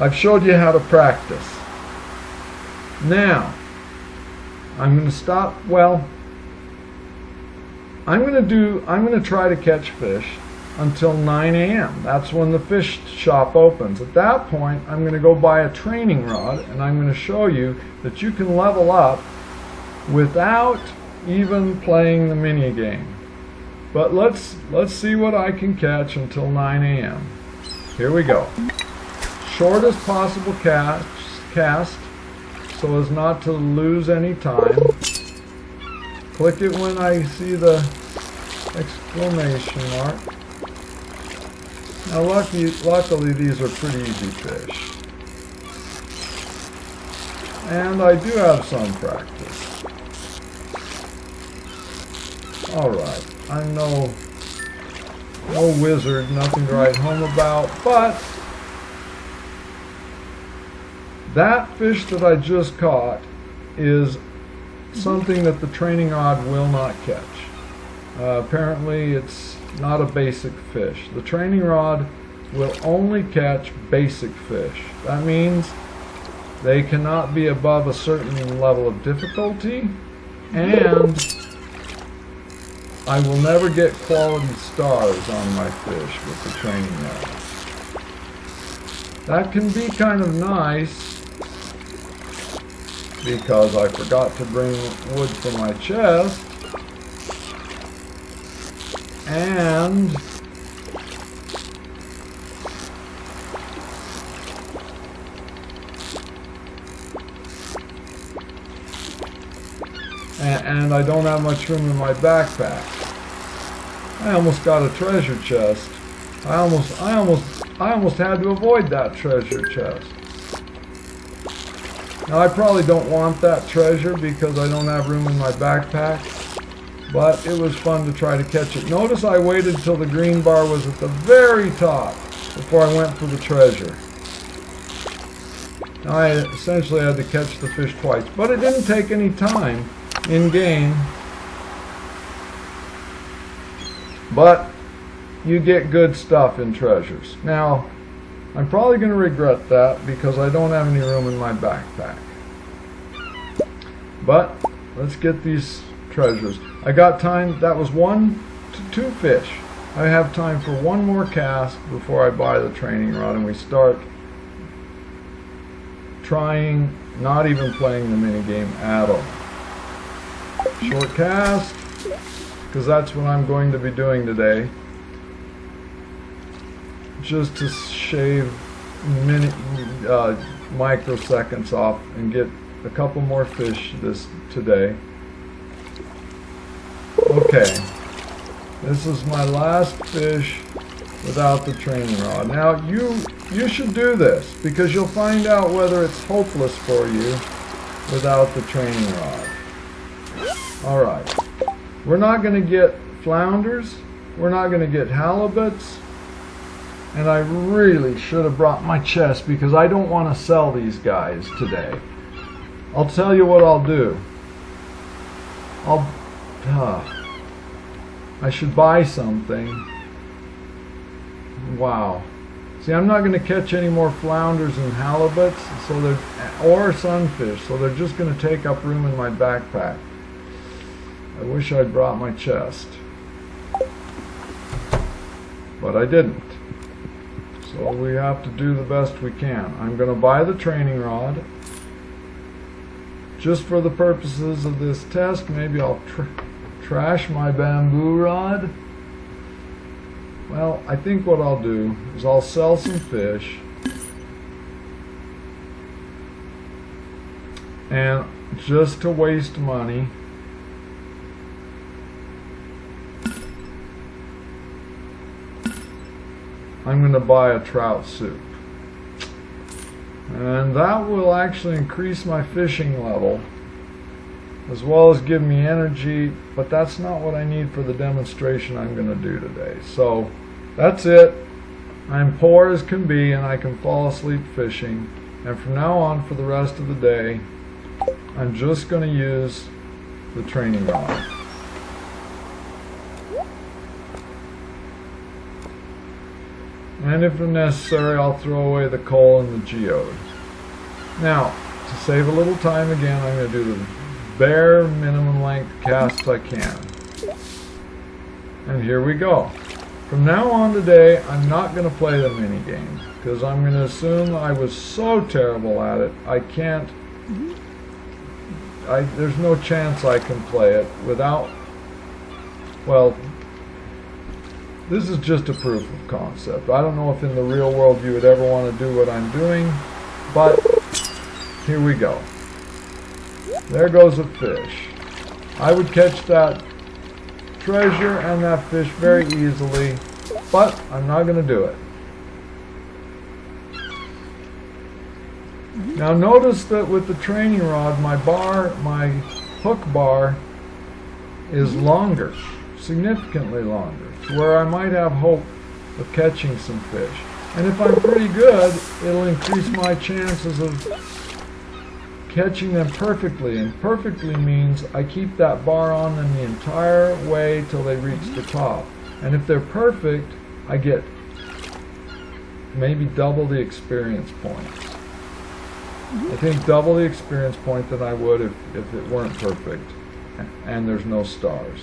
I've showed you how to practice. Now, I'm going to stop, well, I'm going to do, I'm going to try to catch fish until 9 a.m. That's when the fish shop opens. At that point, I'm going to go buy a training rod and I'm going to show you that you can level up without even playing the mini game. But let's let's see what I can catch until 9 a.m. Here we go. Shortest possible cast, cast so as not to lose any time. Click it when I see the exclamation mark. Now lucky, luckily these are pretty easy fish. And I do have some practice. Alright, I'm no, no wizard, nothing to write home about, but that fish that I just caught is something that the training rod will not catch. Uh, apparently it's not a basic fish. The training rod will only catch basic fish. That means they cannot be above a certain level of difficulty and I will never get quality stars on my fish with the training rod. That can be kind of nice because I forgot to bring wood for my chest and and I don't have much room in my backpack. I almost got a treasure chest. I almost, I almost, I almost had to avoid that treasure chest. Now I probably don't want that treasure because I don't have room in my backpack, but it was fun to try to catch it. Notice I waited until the green bar was at the very top before I went for the treasure. Now I essentially had to catch the fish twice, but it didn't take any time in game But you get good stuff in treasures. Now, I'm probably going to regret that because I don't have any room in my backpack. But let's get these treasures. I got time, that was one to two fish. I have time for one more cast before I buy the training rod and we start trying, not even playing the mini game at all. Short cast because that's what I'm going to be doing today. Just to shave minute, uh, microseconds off and get a couple more fish this today. Okay, this is my last fish without the training rod. Now you you should do this because you'll find out whether it's hopeless for you without the training rod. All right. We're not going to get flounders. We're not going to get halibuts. And I really should have brought my chest because I don't want to sell these guys today. I'll tell you what I'll do. I'll... Uh, I should buy something. Wow. See, I'm not going to catch any more flounders and halibuts, so they're, or sunfish, so they're just going to take up room in my backpack. I wish I'd brought my chest. But I didn't. So we have to do the best we can. I'm going to buy the training rod. Just for the purposes of this test, maybe I'll tr trash my bamboo rod. Well, I think what I'll do is I'll sell some fish. And just to waste money, I'm going to buy a trout soup. And that will actually increase my fishing level as well as give me energy, but that's not what I need for the demonstration I'm going to do today. So that's it. I'm poor as can be and I can fall asleep fishing. And from now on for the rest of the day, I'm just going to use the training rod. And if necessary, I'll throw away the coal and the geode. Now, to save a little time again, I'm going to do the bare minimum length casts I can. And here we go. From now on today, I'm not going to play the mini game because I'm going to assume I was so terrible at it, I can't, I, there's no chance I can play it without, well, this is just a proof of concept. I don't know if in the real world you would ever want to do what I'm doing, but here we go. There goes a fish. I would catch that treasure and that fish very easily, but I'm not going to do it. Mm-hmm. Now notice that with the training rod, my bar, my hook bar is mm-hmm. longer, significantly longer where I might have hope of catching some fish. And if I'm pretty good, it'll increase my chances of catching them perfectly. And perfectly means I keep that bar on them the entire way till they reach the top. And if they're perfect, I get maybe double the experience points. I think double the experience point than I would if, if it weren't perfect and there's no stars.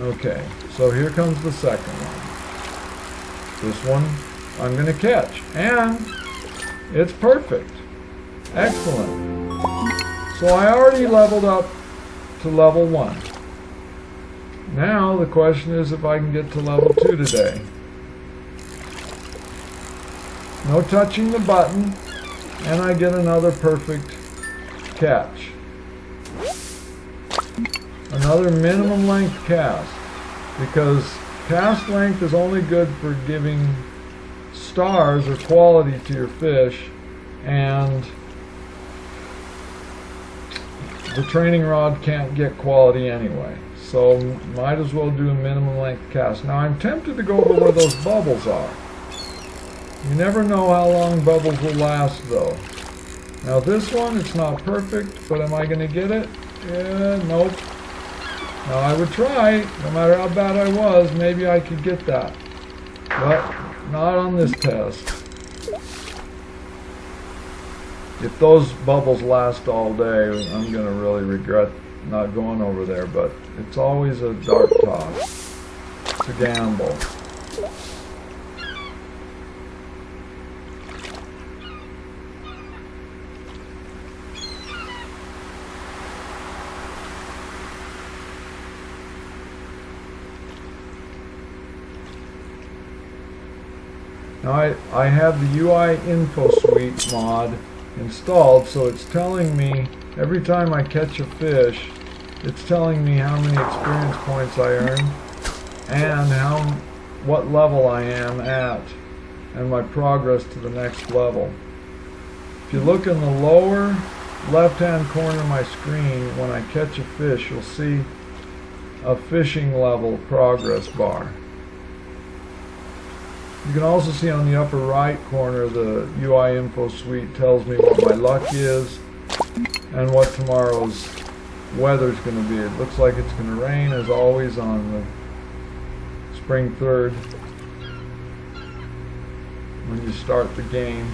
Okay, so here comes the second one. This one I'm going to catch. And it's perfect. Excellent. So I already leveled up to level 1. Now the question is if I can get to level 2 today. No touching the button, and I get another perfect catch. Another minimum length cast because cast length is only good for giving stars or quality to your fish and the training rod can't get quality anyway. So might as well do a minimum length cast. Now I'm tempted to go over where those bubbles are. You never know how long bubbles will last though. Now this one it's not perfect but am I gonna get it? Yeah nope now I would try, no matter how bad I was, maybe I could get that. But not on this test. If those bubbles last all day, I'm going to really regret not going over there, but it's always a dark toss. It's a gamble. Now I, I have the UI Info Suite mod installed, so it's telling me every time I catch a fish, it's telling me how many experience points I earn and how what level I am at and my progress to the next level. If you look in the lower left hand corner of my screen, when I catch a fish, you'll see a fishing level progress bar. You can also see on the upper right corner the UI info suite tells me what my luck is and what tomorrow's weather is going to be. It looks like it's going to rain as always on the spring 3rd when you start the game.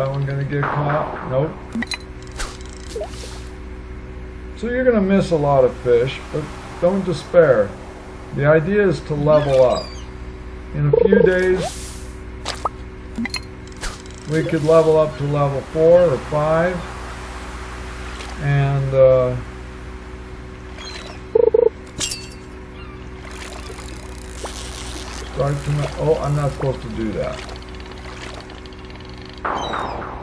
That one gonna get caught? Nope. So you're gonna miss a lot of fish, but don't despair. The idea is to level up. In a few days, we could level up to level 4 or 5. And, uh, start to, oh, I'm not supposed to do that.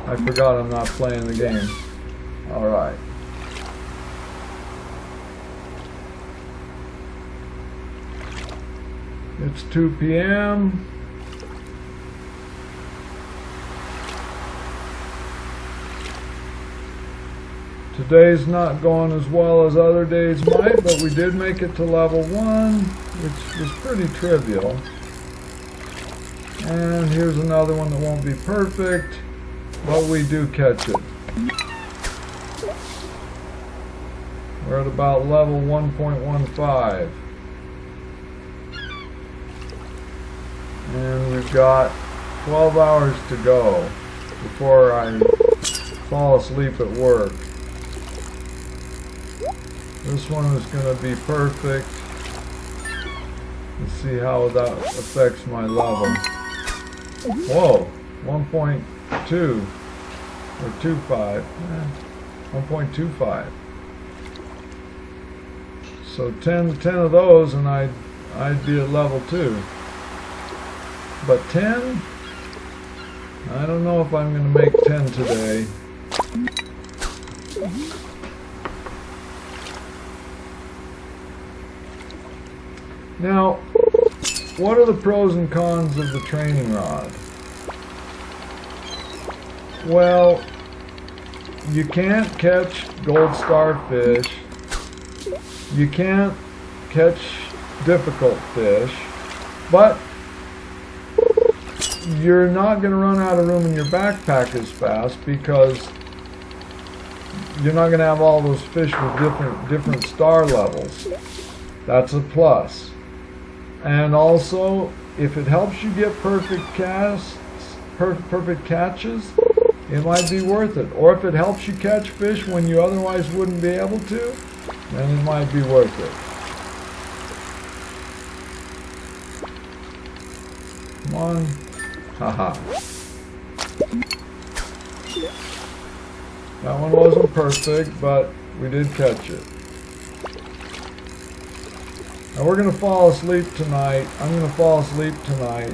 I forgot I'm not playing the game. Alright. It's 2 p.m. Today's not going as well as other days might, but we did make it to level 1, which was pretty trivial. And here's another one that won't be perfect. But we do catch it. We're at about level 1.15. And we've got 12 hours to go before I fall asleep at work. This one is going to be perfect. Let's see how that affects my level. Whoa, 1.2 or 2.5. Eh, 1.25. So 10, 10 of those and I'd, I'd be at level 2. But 10? I don't know if I'm going to make 10 today. Now, what are the pros and cons of the training rod? Well, you can't catch gold starfish. You can't catch difficult fish. But you're not going to run out of room in your backpack as fast because you're not going to have all those fish with different different star levels. That's a plus. And also, if it helps you get perfect casts, per perfect catches, it might be worth it. Or if it helps you catch fish when you otherwise wouldn't be able to, then it might be worth it. Come on. Haha. That one wasn't perfect, but we did catch it. Now we're going to fall asleep tonight. I'm going to fall asleep tonight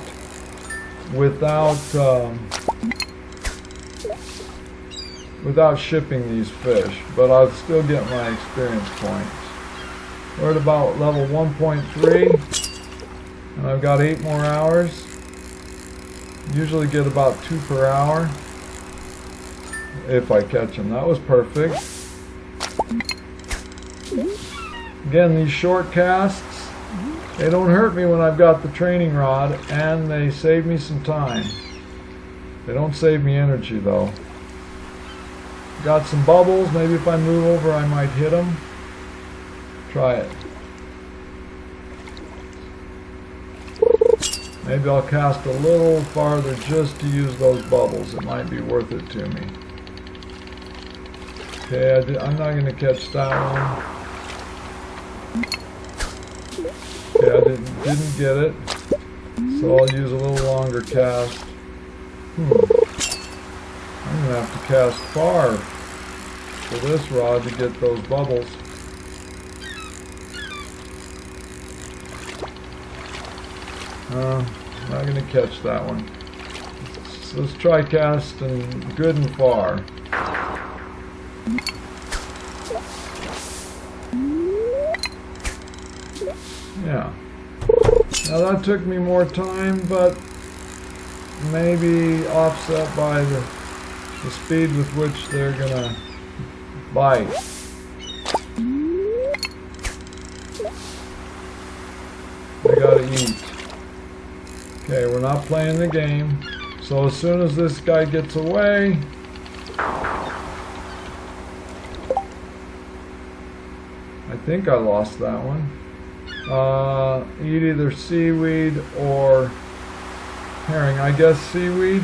without um, without shipping these fish, but I'll still get my experience points. We're at about level 1.3, and I've got eight more hours. Usually get about two per hour if I catch them. That was perfect. Again, these short casts, they don't hurt me when I've got the training rod, and they save me some time. They don't save me energy, though. Got some bubbles. Maybe if I move over, I might hit them. Try it. Maybe I'll cast a little farther just to use those bubbles. It might be worth it to me. Okay, I am not going to catch that one. Okay, I didn't, didn't get it. So I'll use a little longer cast. Hmm. I'm going to have to cast far for this rod to get those bubbles. Uh, not going to catch that one. So let's try casting good and far. Yeah. Now that took me more time, but maybe offset by the, the speed with which they're gonna bite. They gotta eat. Okay, we're not playing the game. So as soon as this guy gets away, I think I lost that one uh, eat either seaweed or herring. I guess seaweed.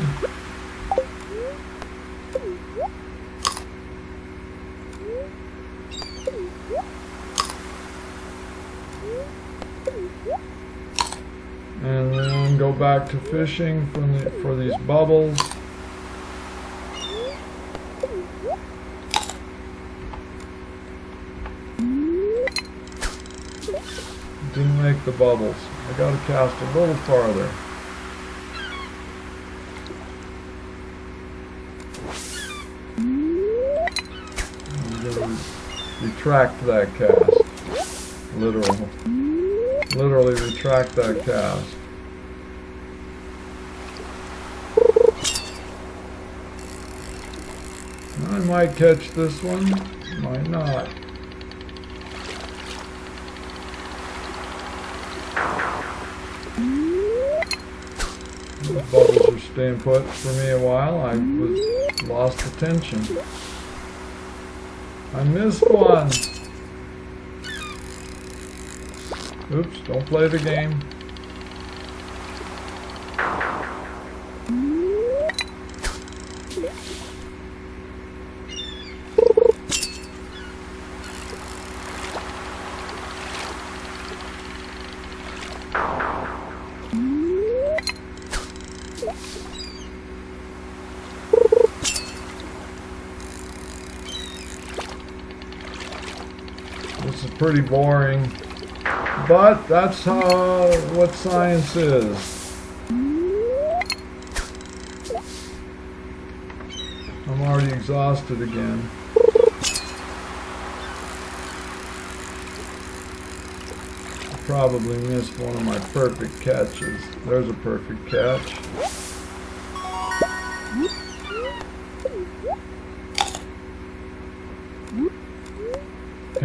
And then go back to fishing for, the, for these bubbles. Didn't make the bubbles. I gotta cast a little farther. retract that cast. Literally. Literally retract that cast. I might catch this one, might not. Bubbles are staying put for me a while. I was lost attention. I missed one. Oops, don't play the game. This is pretty boring. But that's how what science is. I'm already exhausted again. Probably missed one of my perfect catches. There's a perfect catch.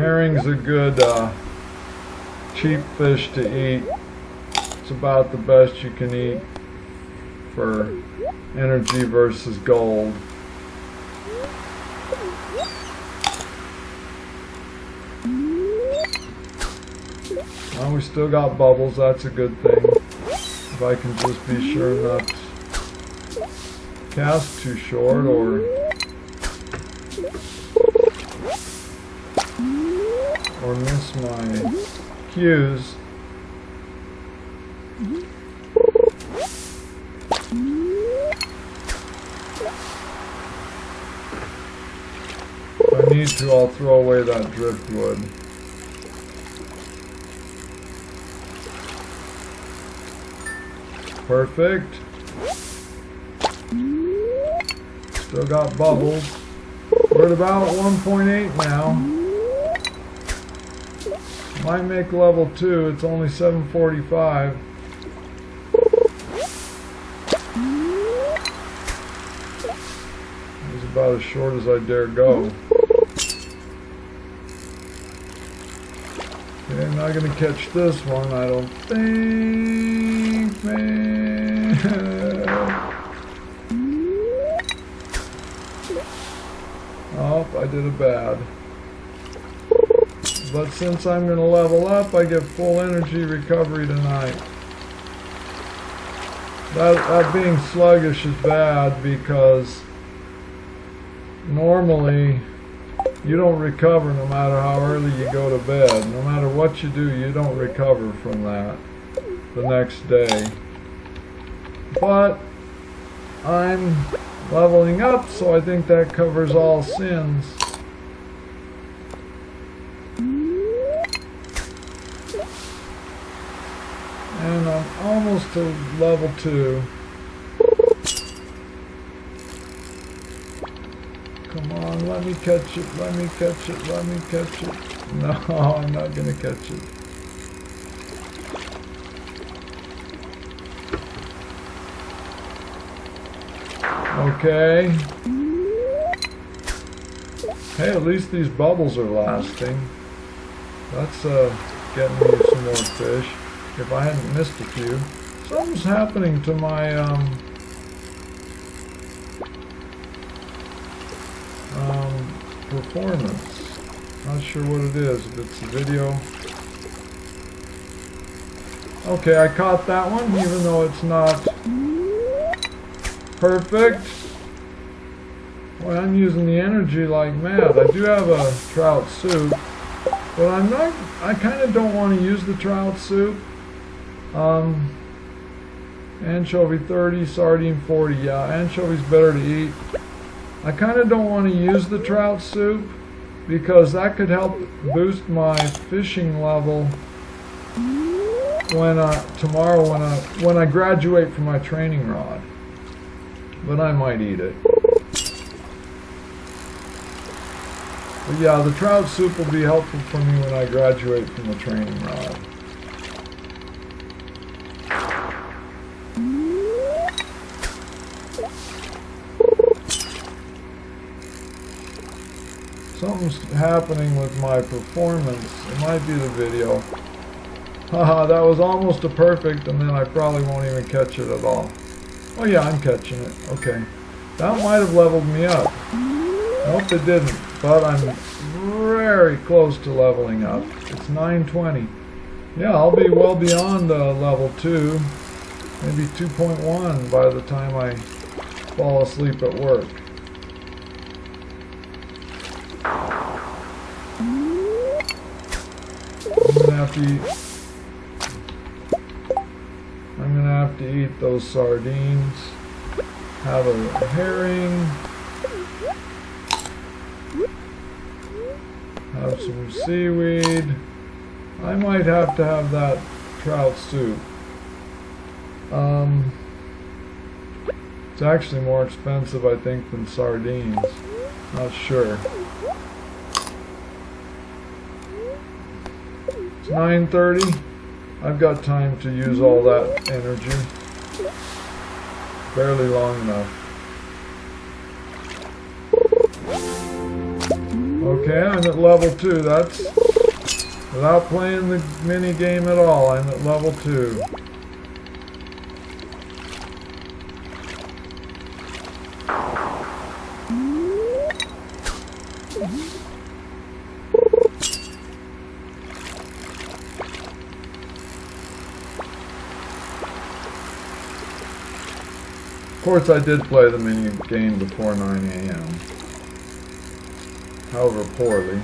Herring's a good uh, cheap fish to eat. It's about the best you can eat for energy versus gold. Well, we still got bubbles, that's a good thing. If I can just be sure not to cast too short or or miss my cues. If I need to, I'll throw away that driftwood. Perfect. Still got bubbles. We're at about 1.8 now. Might make level 2. It's only 745. It's about as short as I dare go. Okay, I'm not going to catch this one, I don't think, man. oh, I did a bad. But since I'm going to level up, I get full energy recovery tonight. That, that being sluggish is bad because normally you don't recover no matter how early you go to bed. No matter what you do, you don't recover from that the next day. But I'm leveling up, so I think that covers all sins. And I'm almost to level 2. Come on, let me catch it, let me catch it, let me catch it. No, I'm not to catch it. Okay. Hey, at least these bubbles are lasting. That's uh, getting me some more fish. If I hadn't missed a few. Something's happening to my, um, um, performance. Not sure what it is, if it's the video. Okay, I caught that one, even though it's not perfect. Boy, I'm using the energy like mad. I do have a trout soup, but I'm not, I kind of don't want to use the trout soup. Um, anchovy 30, sardine 40. Yeah, anchovy's better to eat. I kind of don't want to use the trout soup because that could help boost my fishing level when uh, tomorrow when I when I graduate from my training rod. But I might eat it. But yeah, the trout soup will be helpful for me when I graduate from the training rod. Something's happening with my performance. It might be the video. Haha, that was almost a perfect, and then I probably won't even catch it at all. Oh yeah, I'm catching it. Okay. That might have leveled me up. Nope, it didn't. But I'm very close to leveling up. It's 920. Yeah, I'll be well beyond uh, level 2. Maybe 2.1 by the time I fall asleep at work. Have to eat. I'm gonna have to eat those sardines. Have a herring. Have some seaweed. I might have to have that trout soup. Um, it's actually more expensive, I think, than sardines. Not sure. It's 9.30. I've got time to use all that energy. Barely long enough. Okay, I'm at level 2. That's without playing the mini game at all. I'm at level 2. Course, I did play the mini game before 9 a.m. However, poorly.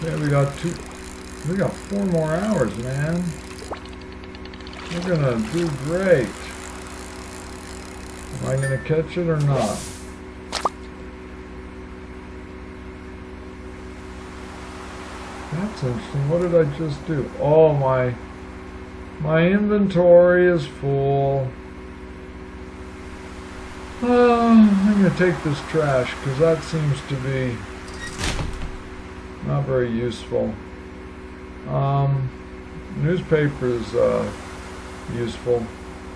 Yeah, we got two, we got four more hours, man. We're gonna do great. Am I gonna catch it or not? That's interesting. What did I just do? Oh, my, my inventory is full. Uh, I'm gonna take this trash because that seems to be not very useful. Um, newspaper is uh, useful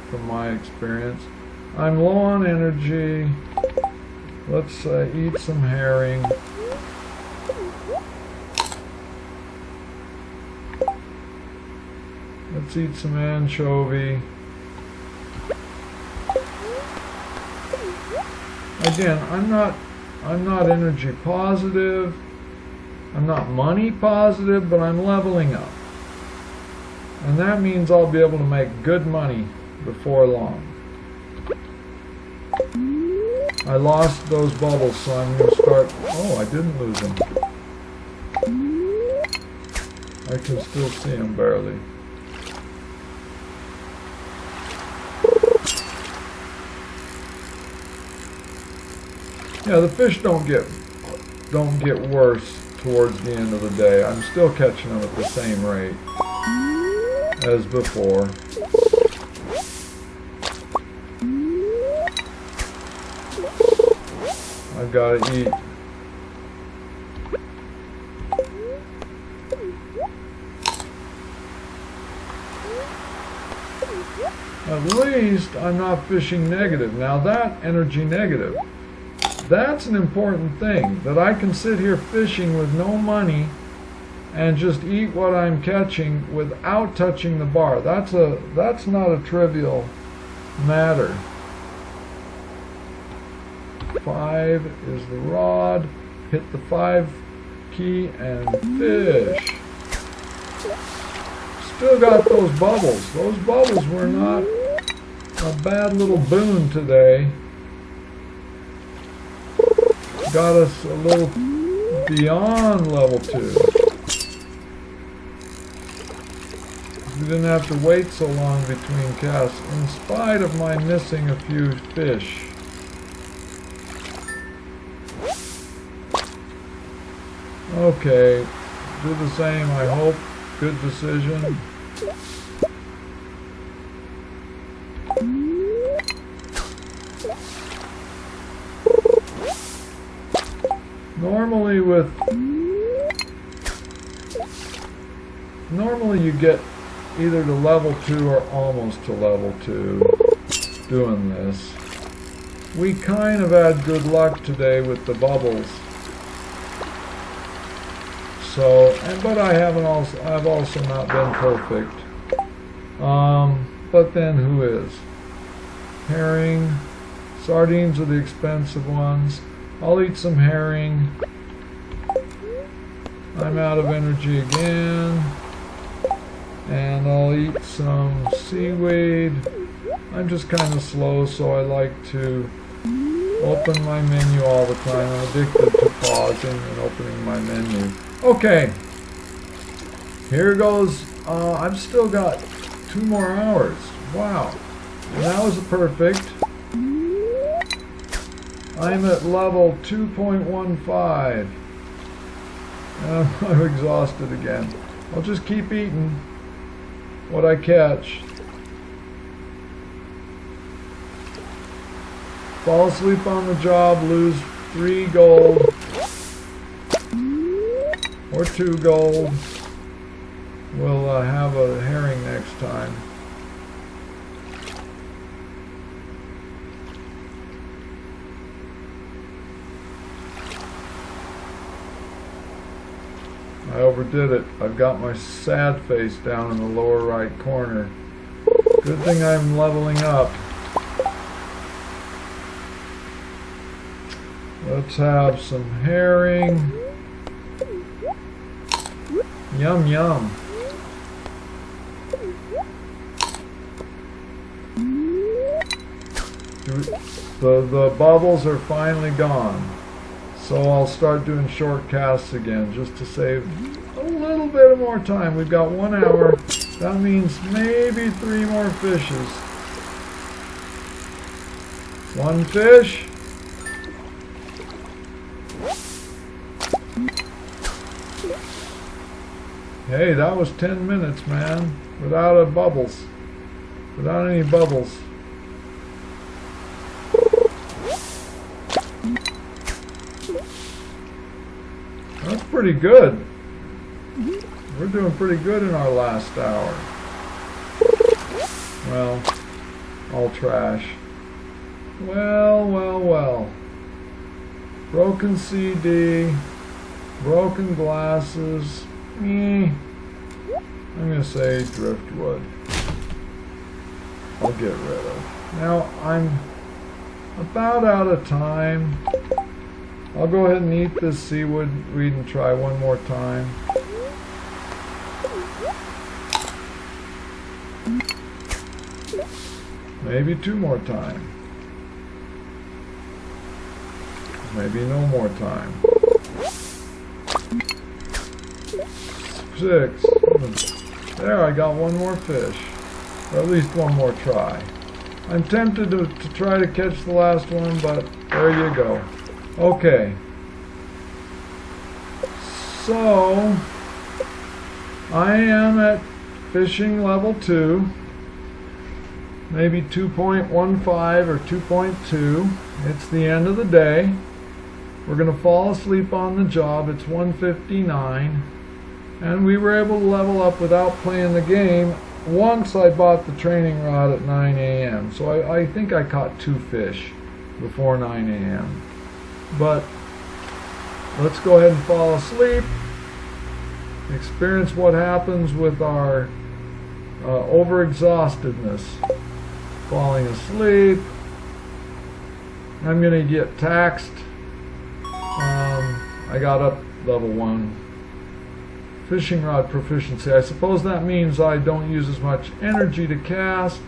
from my experience. I'm low on energy. Let's uh, eat some herring. Let's eat some anchovy. Again, I'm not I'm not energy positive. I'm not money positive, but I'm leveling up. And that means I'll be able to make good money before long. I lost those bubbles, so I'm going to start... Oh, I didn't lose them. I can still see them barely. Yeah, the fish don't get don't get worse towards the end of the day. I'm still catching them at the same rate as before. I've got to eat. At least I'm not fishing negative. Now that energy negative that's an important thing, that I can sit here fishing with no money and just eat what I'm catching without touching the bar. That's a that's not a trivial matter. Five is the rod. Hit the five key and fish. Still got those bubbles. Those bubbles were not a bad little boon today got us a little beyond level 2. We didn't have to wait so long between casts, in spite of my missing a few fish. Okay, do the same, I hope. Good decision. normally with normally you get either to level 2 or almost to level 2 doing this. We kind of had good luck today with the bubbles. So, and, but I haven't also, I've also not been perfect. Um, but then who is? Herring. Sardines are the expensive ones. I'll eat some herring. I'm out of energy again. And I'll eat some seaweed. I'm just kind of slow, so I like to open my menu all the time. I'm addicted to pausing and opening my menu. Okay. Here goes. Uh, I've still got two more hours. Wow. That was perfect. I'm at level 2.15. I'm exhausted again. I'll just keep eating what I catch. Fall asleep on the job, lose three gold. Or two gold. We'll uh, have a herring next time. I overdid it. I've got my sad face down in the lower right corner. Good thing I'm leveling up. Let's have some herring. Yum yum. The, the bubbles are finally gone. So I'll start doing short casts again just to save a little bit of more time. We've got one hour. That means maybe three more fishes. One fish. Hey, that was 10 minutes, man. Without a bubbles. Without any bubbles. That's pretty good. We're doing pretty good in our last hour. Well, all trash. Well, well, well. Broken CD, broken glasses. Eh, I'm going to say driftwood. I'll get rid of. Now, I'm about out of time. I'll go ahead and eat this seaweed weed and try one more time. Maybe two more time. Maybe no more time. Six. There, I got one more fish. Or at least one more try. I'm tempted to, to try to catch the last one, but there you go. Okay. So, I am at fishing level 2, maybe 2.15 or 2.2. It's the end of the day. We're going to fall asleep on the job. It's 159. And we were able to level up without playing the game once I bought the training rod at 9 a.m. So I, I think I caught two fish before 9 a.m. But let's go ahead and fall asleep. Experience what happens with our uh, overexhaustedness. Falling asleep. I'm going to get taxed. Um, I got up level 1. Fishing rod proficiency. I suppose that means I don't use as much energy to cast.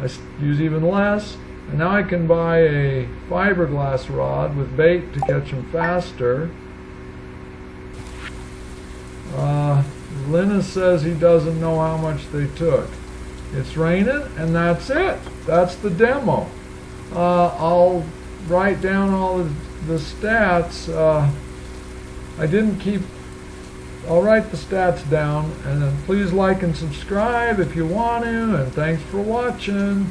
I use even less. And now I can buy a fiberglass rod with bait to catch them faster. Uh, Linus says he doesn't know how much they took. It's raining, and that's it. That's the demo. Uh, I'll write down all the, the stats. Uh, I didn't keep... I'll write the stats down, and then please like and subscribe if you want to, and thanks for watching.